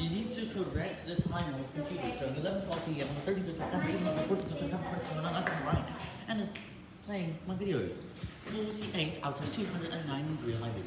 You need to correct the time on this computer. So 11, 12 p.m. on the 13th of September, even on the 14th of September, 2021, that's right. And it's playing my videos. 48 out of 293 of my videos.